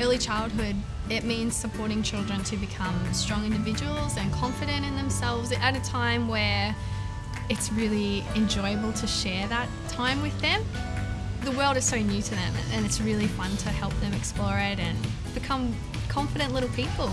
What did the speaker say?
Early childhood, it means supporting children to become strong individuals and confident in themselves at a time where it's really enjoyable to share that time with them. The world is so new to them and it's really fun to help them explore it and become confident little people.